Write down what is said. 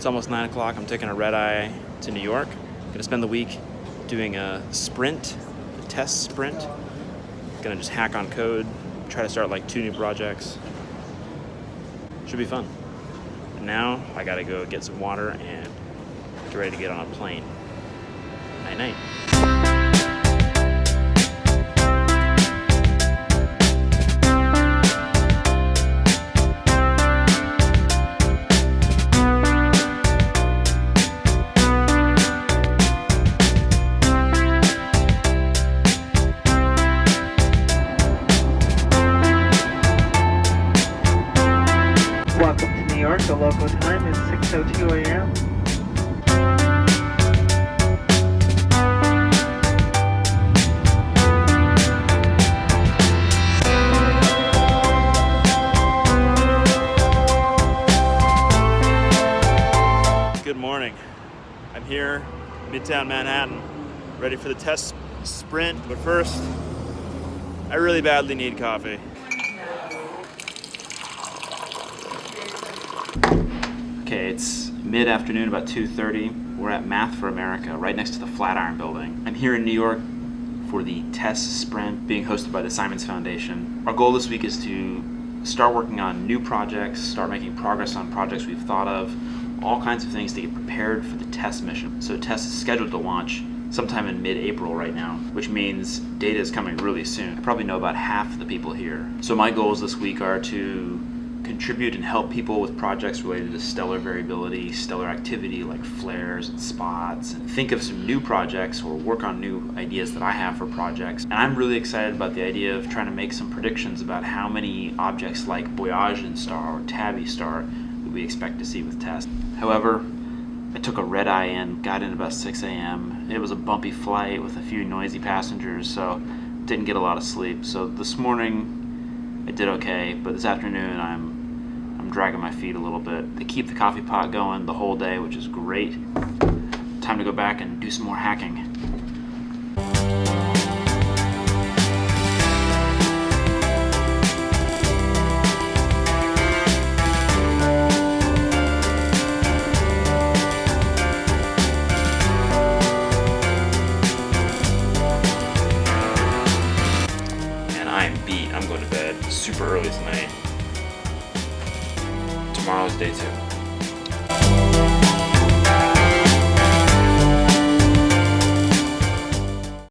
It's almost 9 o'clock. I'm taking a red eye to New York. I'm gonna spend the week doing a sprint, a TESS sprint. Gonna just hack on code, try to start like two new projects. Should be fun. Now I gotta go get some water and get ready to get on a plane. Night night. Welcome to New York. The local time is 6.02 a.m. Good morning. I'm here, Midtown Manhattan, ready for the TESS sprint. But first, I really badly need coffee. Okay, it's mid-afternoon, about 2.30. We're at Math for America, right next to the Flatiron Building. I'm here in New York for the TESS sprint being hosted by the Simons Foundation. Our goal this week is to start working on new projects, start making progress on projects we've thought of, all kinds of things to get prepared for the TESS mission. So TESS is scheduled to launch sometime in mid-April right now, which means data is coming really soon. I probably know about half the people here. So my goals this week are to contribute and help people with projects related to stellar variability, stellar activity like flares and spots, and think of some new projects or work on new ideas that I have for projects. And I'm really excited about the idea of trying to make some predictions about how many objects like Boyajian star or Tabby star that we expect to see with TESS. However, I took a red eye in, got in about 6 a.m. It was a bumpy flight with a few noisy passengers, so didn't get a lot of sleep. So this morning I did okay, but this afternoon I'm Dragging my feet a little bit. They keep the coffee pot going the whole day, which is great. Time to go back and do some more hacking. And I'm beat. I'm going to bed super early tonight. Tomorrow's day two.